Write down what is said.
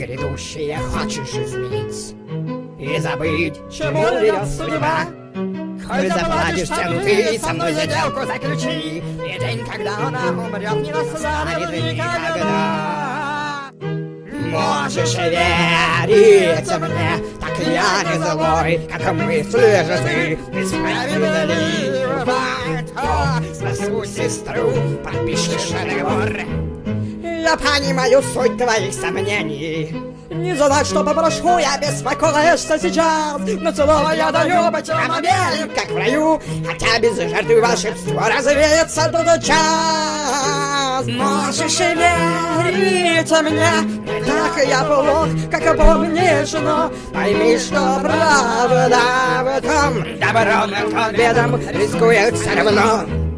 грядущее хочешь изменить? И забыть, чему ведет судьба? Хоть заплатишь цену ты, со мной сделку заключи. И день, когда она умрет, не настанет никогда. Можешь верить мне, так я не злой, как мысли же ты Несправедливо, спасу сестру, подпишешь договор Я понимаю суть твоих сомнений. Не знать, что попрошу, я беспокоишься сейчас. Но целого я даю быть вам обеим, как в раю. Хотя без жертвы волшебство развеется тот час. Можешь верить мне, не так я плох, как помнишь, но Пойми, что правда в том Добром и бедом рискует все равно